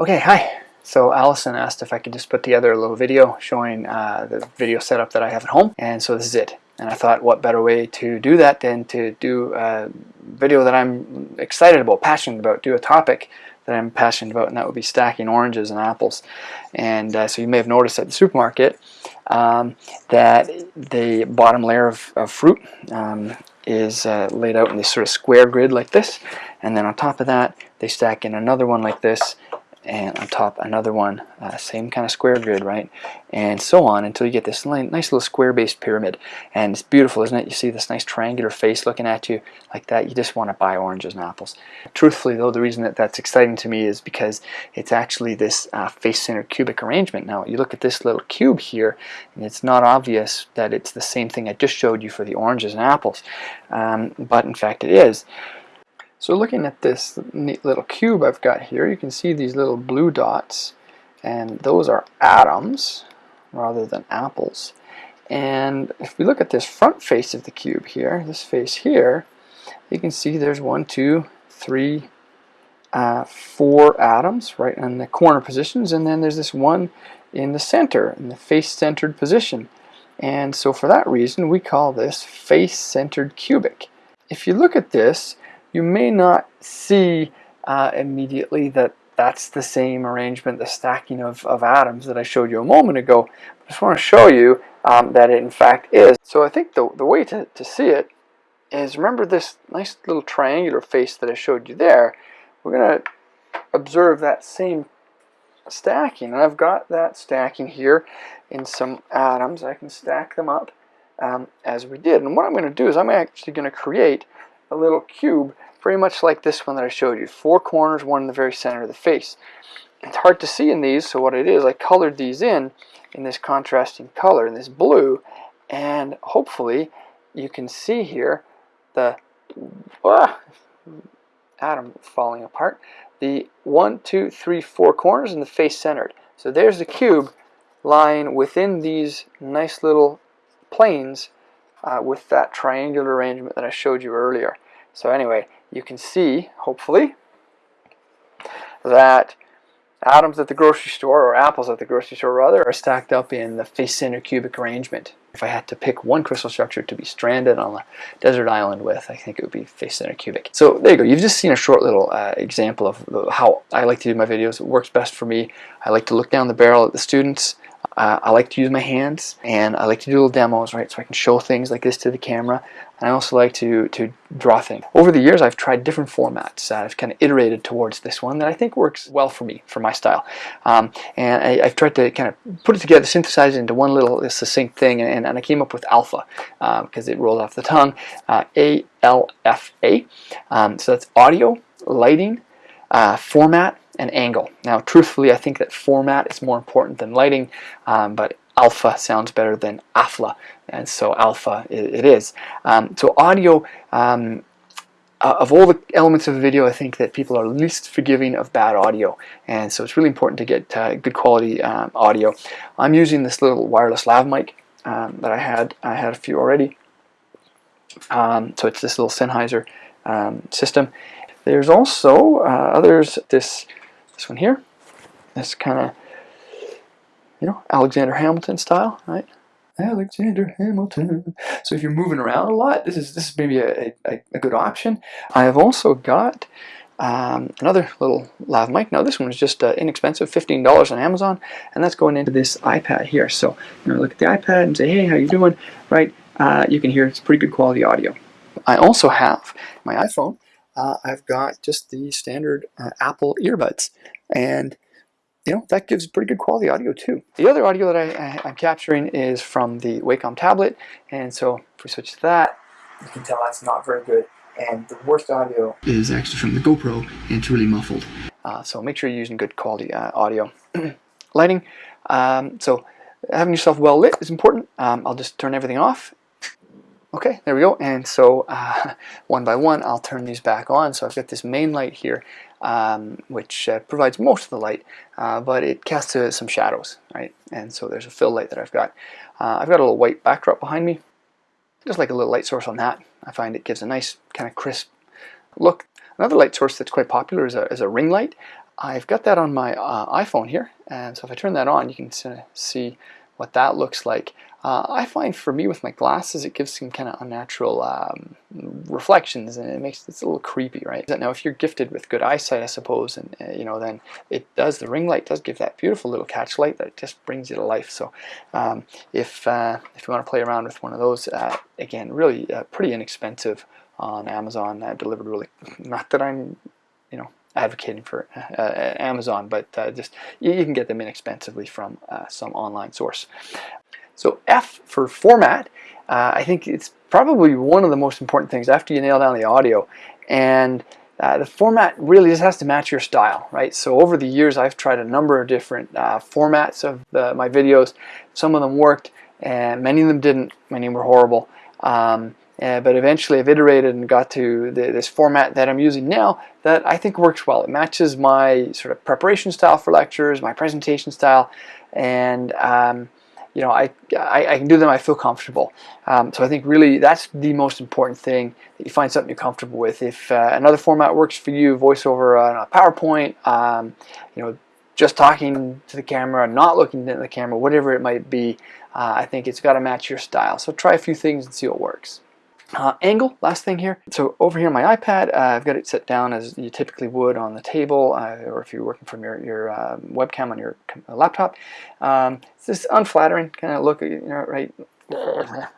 Okay, hi. So Allison asked if I could just put together a little video showing uh, the video setup that I have at home, and so this is it. And I thought what better way to do that than to do a video that I'm excited about, passionate about, do a topic that I'm passionate about, and that would be stacking oranges and apples. And uh, so you may have noticed at the supermarket um, that the bottom layer of, of fruit um, is uh, laid out in this sort of square grid like this, and then on top of that they stack in another one like this, and on top another one, uh, same kind of square grid, right? And so on until you get this nice little square-based pyramid. And it's beautiful, isn't it? You see this nice triangular face looking at you like that. You just want to buy oranges and apples. Truthfully, though, the reason that that's exciting to me is because it's actually this uh, face-centered cubic arrangement. Now, you look at this little cube here, and it's not obvious that it's the same thing I just showed you for the oranges and apples. Um, but in fact, it is. So looking at this neat little cube I've got here, you can see these little blue dots, and those are atoms rather than apples. And if we look at this front face of the cube here, this face here, you can see there's one, two, three, uh, four atoms right in the corner positions, and then there's this one in the center, in the face-centered position. And so for that reason, we call this face-centered cubic. If you look at this, you may not see uh, immediately that that's the same arrangement, the stacking of, of atoms that I showed you a moment ago. I just want to show you um, that it in fact is. So I think the, the way to, to see it is remember this nice little triangular face that I showed you there. We're going to observe that same stacking. And I've got that stacking here in some atoms. I can stack them up um, as we did. And what I'm going to do is I'm actually going to create a little cube, very much like this one that I showed you. Four corners, one in the very center of the face. It's hard to see in these, so what it is, I colored these in, in this contrasting color, in this blue, and hopefully you can see here the ah, atom falling apart. The one, two, three, four corners and the face centered. So there's the cube lying within these nice little planes uh, with that triangular arrangement that I showed you earlier. So anyway, you can see, hopefully, that atoms at the grocery store, or apples at the grocery store rather, are stacked up in the cubic arrangement. If I had to pick one crystal structure to be stranded on a desert island with, I think it would be face-center cubic. So there you go. You've just seen a short little uh, example of how I like to do my videos. It works best for me. I like to look down the barrel at the students uh, I like to use my hands and I like to do little demos, right? So I can show things like this to the camera. And I also like to, to draw things. Over the years, I've tried different formats. Uh, I've kind of iterated towards this one that I think works well for me, for my style. Um, and I, have tried to kind of put it together, synthesize it into one little succinct thing, and, and I came up with alpha because um, it rolled off the tongue. Uh, A-L-F-A. Um, so that's audio, lighting, uh, format, and angle. Now truthfully I think that format is more important than lighting um, but alpha sounds better than AFLA and so alpha it, it is. Um, so audio um, uh, of all the elements of a video I think that people are least forgiving of bad audio and so it's really important to get uh, good quality um, audio. I'm using this little wireless lav mic um, that I had I had a few already um, so it's this little Sennheiser system. There's also uh, others this this one here, this kind of, you know, Alexander Hamilton style, right? Alexander Hamilton. So if you're moving around a lot, this is this is maybe a, a, a good option. I have also got um, another little lav mic. Now this one is just uh, inexpensive, $15 on Amazon, and that's going into this iPad here. So you know, look at the iPad and say, hey, how you doing? Right? Uh, you can hear it's pretty good quality audio. I also have my iPhone uh, I've got just the standard uh, Apple earbuds. And you know, that gives pretty good quality audio too. The other audio that I, am capturing is from the Wacom tablet. And so if we switch to that, you can tell that's not very good. And the worst audio is actually from the GoPro and it's really muffled. Uh, so make sure you're using good quality uh, audio. Lighting, um, so having yourself well lit is important. Um, I'll just turn everything off Okay, there we go. And so uh, one by one, I'll turn these back on. So I've got this main light here, um, which uh, provides most of the light, uh, but it casts uh, some shadows, right? And so there's a fill light that I've got. Uh, I've got a little white backdrop behind me, just like a little light source on that. I find it gives a nice kind of crisp look. Another light source that's quite popular is a, is a ring light. I've got that on my uh, iPhone here, and so if I turn that on, you can see what that looks like. Uh, I find for me with my glasses, it gives some kind of unnatural um, reflections, and it makes it's a little creepy, right? Now, if you're gifted with good eyesight, I suppose, and uh, you know, then it does. The ring light does give that beautiful little catch light that just brings you to life. So, um, if uh, if you want to play around with one of those, uh, again, really uh, pretty inexpensive on Amazon, uh, delivered really. Not that I'm, you know, advocating for Amazon, but just you, you, can get them inexpensively from some online source. So F for format, uh, I think it's probably one of the most important things after you nail down the audio. And uh, the format really just has to match your style, right? So over the years, I've tried a number of different uh, formats of the, my videos. Some of them worked, and many of them didn't. Many were horrible. Um, uh, but eventually I've iterated and got to the, this format that I'm using now that I think works well. It matches my sort of preparation style for lectures, my presentation style, and um, you know, I, I, I, can do them, I feel comfortable. Um, so I think really that's the most important thing, that you find something you're comfortable with. If uh, another format works for you, voiceover on a PowerPoint, um, you know, just talking to the camera, not looking at the camera, whatever it might be, uh, I think it's got to match your style. So try a few things and see what works. Uh, angle, last thing here. So over here on my iPad, uh, I've got it set down as you typically would on the table, uh, or if you're working from your, your um, webcam on your laptop. Um, it's this unflattering kind of look, you know, right?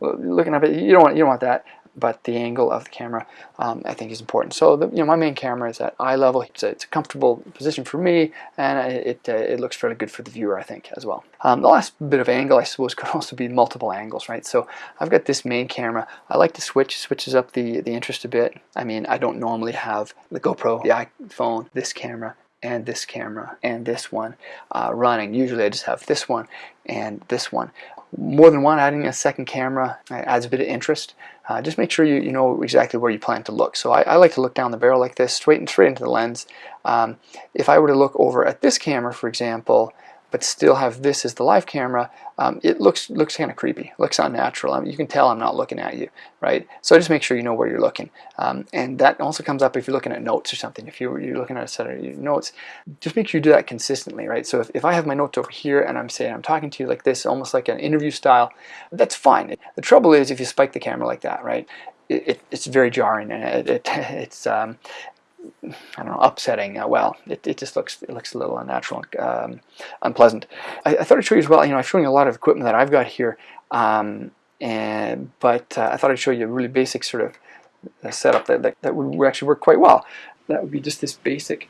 Looking up at you don't want you don't want that but the angle of the camera um, I think is important. So the, you know my main camera is at eye level. It's a, it's a comfortable position for me, and it uh, it looks fairly good for the viewer I think as well. Um, the last bit of angle I suppose could also be multiple angles, right? So I've got this main camera. I like to switch, switches up the the interest a bit. I mean I don't normally have the GoPro, the iPhone, this camera, and this camera and this one uh, running. Usually I just have this one and this one. More than one, adding a second camera adds a bit of interest. Uh, just make sure you, you know exactly where you plan to look. So I, I like to look down the barrel like this, straight and straight into the lens. Um, if I were to look over at this camera, for example, but still have this as the live camera, um, it looks looks kind of creepy, looks unnatural. I mean, you can tell I'm not looking at you, right? So just make sure you know where you're looking. Um, and that also comes up if you're looking at notes or something. If you're, you're looking at a set of your notes, just make sure you do that consistently, right? So if, if I have my notes over here and I'm saying I'm talking to you like this, almost like an interview style, that's fine. The trouble is if you spike the camera like that, right? It, it, it's very jarring and it, it's um, I don't know, upsetting. Uh, well, it, it just looks it looks a little unnatural, um, unpleasant. I, I, thought I'd show you as well. You know, I'm showing you a lot of equipment that I've got here, um, and but uh, I thought I'd show you a really basic sort of uh, setup that, that, that would actually work quite well. That would be just this basic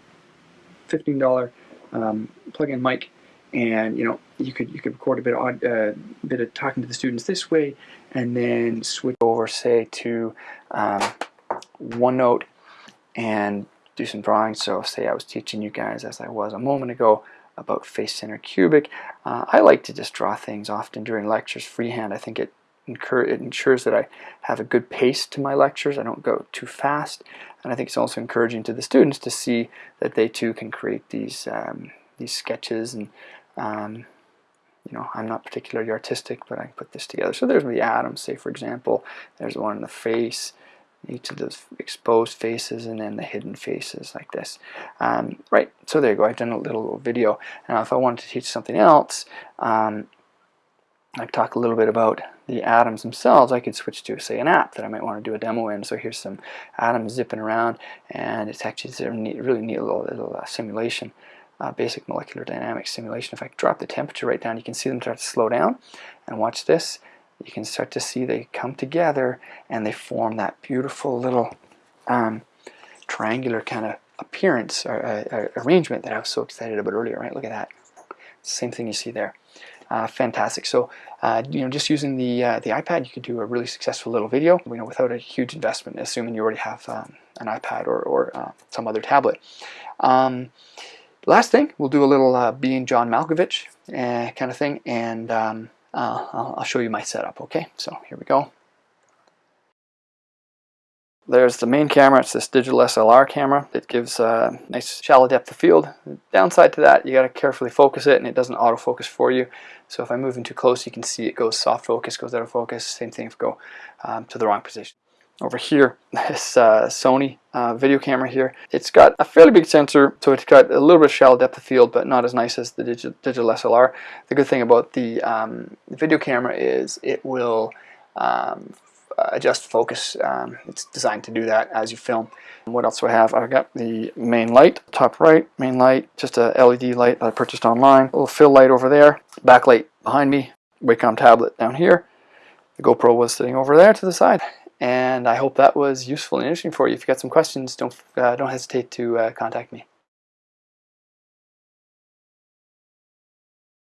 $15 um, plug-in mic, and you know you could you could record a bit of uh, bit of talking to the students this way, and then switch over, say, to um, OneNote and do some drawing. So say I was teaching you guys, as I was a moment ago, about face center cubic. Uh, I like to just draw things often during lectures freehand. I think it, it ensures that I have a good pace to my lectures. I don't go too fast. And I think it's also encouraging to the students to see that they too can create these, um, these sketches. And, um, you know, I'm not particularly artistic, but I can put this together. So there's the atoms, say for example, there's one in the face each of those exposed faces and then the hidden faces like this. Um, right, so there you go. I've done a little video. Now if I wanted to teach something else, um, I talk a little bit about the atoms themselves. I could switch to, say, an app that I might want to do a demo in. So here's some atoms zipping around, and it's actually a neat, really neat little, little uh, simulation, uh, basic molecular dynamics simulation. If I drop the temperature right down, you can see them start to slow down. And watch this you can start to see they come together and they form that beautiful little um, triangular kind of appearance or uh, uh, arrangement that I was so excited about earlier, right? Look at that. Same thing you see there. Uh, fantastic. So, uh, you know, just using the uh, the iPad, you could do a really successful little video, you know, without a huge investment, assuming you already have um, an iPad or, or uh, some other tablet. Um, last thing, we'll do a little being John Malkovich kind of thing, and um, uh, I'll, I'll show you my setup, okay? So here we go. There's the main camera, it's this digital SLR camera. It gives a nice shallow depth of field. The downside to that, you gotta carefully focus it and it doesn't autofocus for you. So if I move in too close, you can see it goes soft focus, goes out of focus. Same thing if I go um, to the wrong position. Over here, this uh, Sony uh, video camera here. It's got a fairly big sensor, so it's got a little bit of shallow depth of field, but not as nice as the digi digital SLR. The good thing about the, um, the video camera is it will um, adjust focus. Um, it's designed to do that as you film. What else do I have? I've got the main light, top right, main light, just a LED light that I purchased online. A little fill light over there, backlight behind me, Wacom tablet down here. The GoPro was sitting over there to the side. And I hope that was useful and interesting for you. If you got some questions, don't uh, don't hesitate to uh, contact me.